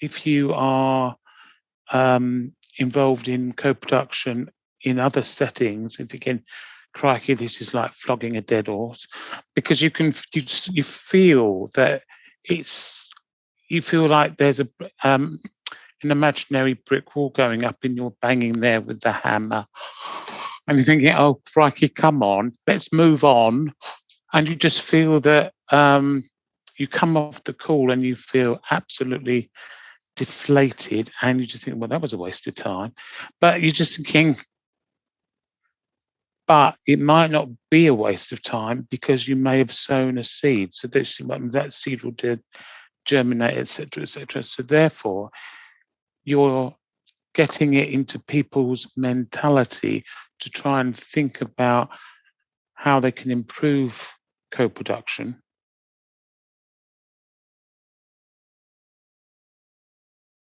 if you are um, involved in co-production in other settings, and again, crikey, this is like flogging a dead horse, because you can you, you feel that it's you feel like there's a um, an imaginary brick wall going up and you're banging there with the hammer. And you're thinking, oh, crikey, come on, let's move on. And you just feel that um, you come off the call and you feel absolutely deflated and you just think, well, that was a waste of time. But you're just thinking, but it might not be a waste of time because you may have sown a seed. So that seed will germinate, etc., etc. So therefore, you're getting it into people's mentality to try and think about how they can improve co-production